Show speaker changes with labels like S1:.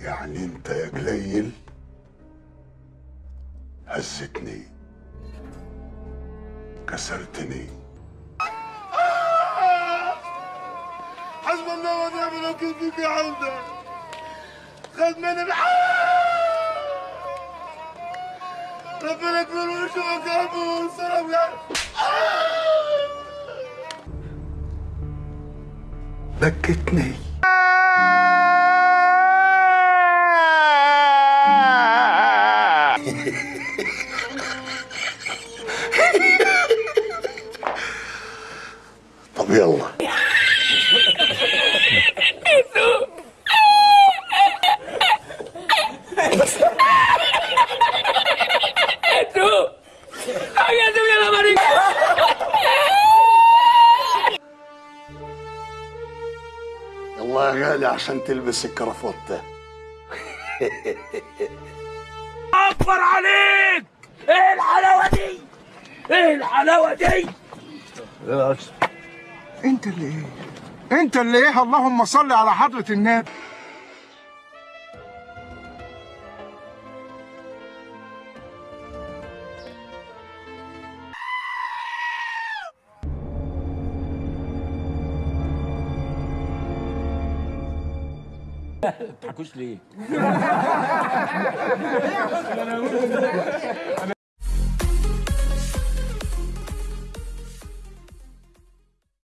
S1: يعني انت يا قليل هزتني كسرتني.
S2: حسب الله ونعم الوكيل فيك يا عودة خذ مني ربنا يكبر ويشوفك يا ابو السلام يا
S1: بكتني. طب يلا. يلا يا غالي عشان تلبس الكرافته.
S3: اكبر عليك! إيه الحلاوة دي؟ إيه الحلاوة دي؟
S4: انت اللي إيه؟ انت اللي إيه؟ اللهم صل على حضرة النبي.
S3: تضحكوش ليه؟